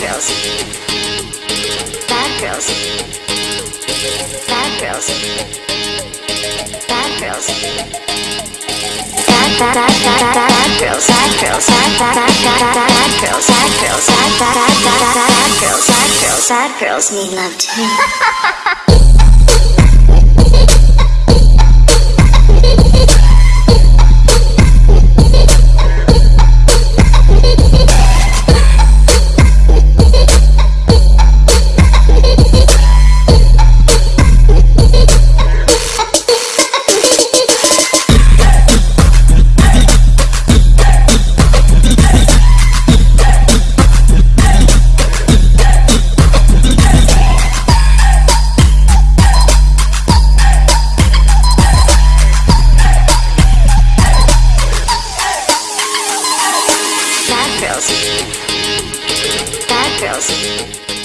girls. Bad girls. Bad girls. Bad girls. Bad bad bad bad bad bad girls. Bad girls. Bad bad bad bad bad bad girls. Bad girls. Bad bad bad bad bad bad girls. Bad girls. Bad girls need love too. Bad girls.